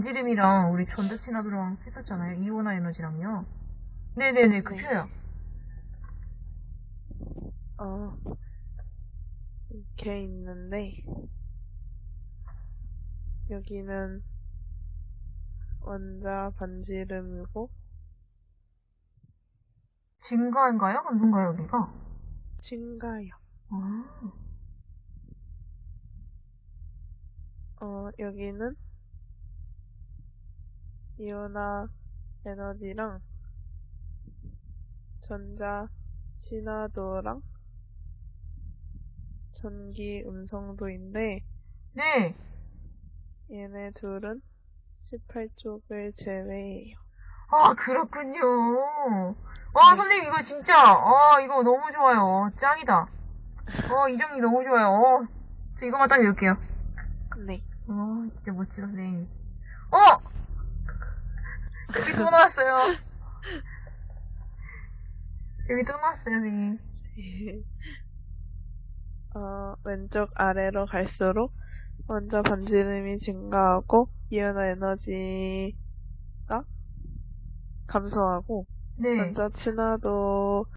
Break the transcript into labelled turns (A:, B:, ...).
A: 반지름이랑 우리 전자친화도랑 했었잖아요. 이온화 에너지랑요. 네네네, 그
B: 네.
A: 표요.
B: 어, 이렇게 있는데, 여기는 원자 반지름이고,
A: 증가인가요? 감소인가요, 여기가?
B: 증가요.
A: 아,
B: 어, 여기는 이온화 에너지랑 전자 친화도랑 전기 음성도인데,
A: 네.
B: 얘네 둘은 18쪽을 제외해요.
A: 아, 그렇군요. 와,
B: 네.
A: 선생님, 이거 진짜, 아, 이거 너무 좋아요. 짱이다. 어, 이 정리 너무 좋아요. 어, 저 이거만 딱 읽을게요.
B: 네.
A: 어, 진짜 멋지다, 선생님. 어! 여기 또 나왔어요. 여기 또 나왔어요, 선생님.
B: 어, 왼쪽 아래로 갈수록 원자 반지름이 증가하고 이온화 에너지가 감소하고
A: 네.
B: 전자 친화도